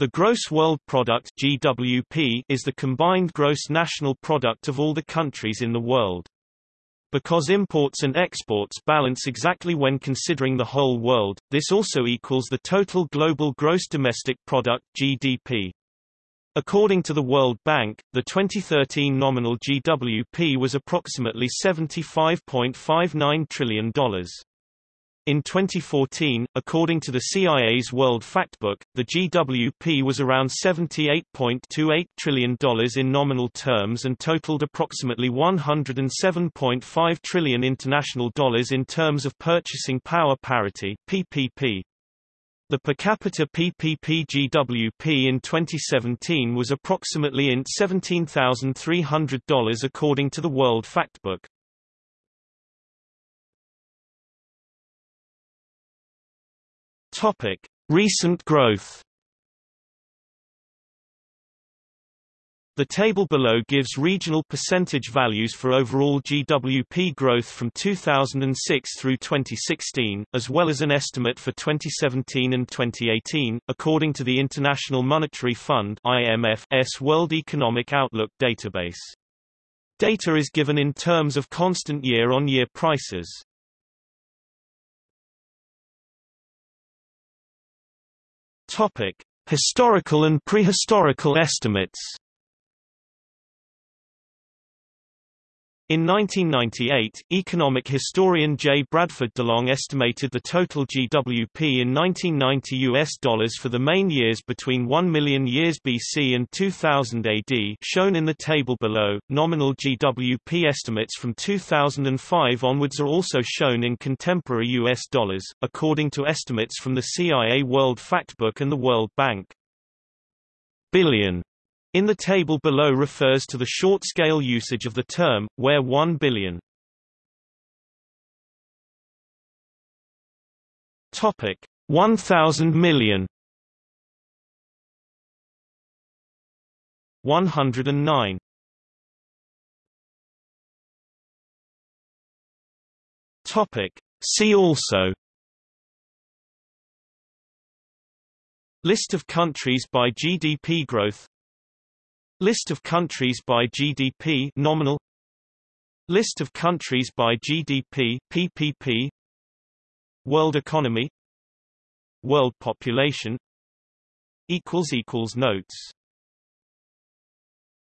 The Gross World Product GWP is the combined gross national product of all the countries in the world. Because imports and exports balance exactly when considering the whole world, this also equals the total global gross domestic product GDP. According to the World Bank, the 2013 nominal GWP was approximately $75.59 trillion. In 2014, according to the CIA's World Factbook, the GWP was around $78.28 trillion in nominal terms and totaled approximately 107.5 trillion international dollars in terms of purchasing power parity PPP. The per capita PPP GWP in 2017 was approximately in $17,300 according to the World Factbook. Topic: Recent growth. The table below gives regional percentage values for overall GWP growth from 2006 through 2016, as well as an estimate for 2017 and 2018, according to the International Monetary Fund IMF's World Economic Outlook database. Data is given in terms of constant year-on-year -year prices. Topic: Historical and prehistorical estimates. In 1998, economic historian J. Bradford DeLong estimated the total GWP in 1990 US dollars for the main years between 1 million years BC and 2000 AD shown in the table below. Nominal GWP estimates from 2005 onwards are also shown in contemporary US dollars, according to estimates from the CIA World Factbook and the World Bank. Billion in the table below refers to the short-scale usage of the term, where 1 billion. Topic. 1000 million. 109 Topic. See also. List of countries by GDP growth List of countries by GDP nominal. List of countries by GDP PPP World economy. World population. Equals equals notes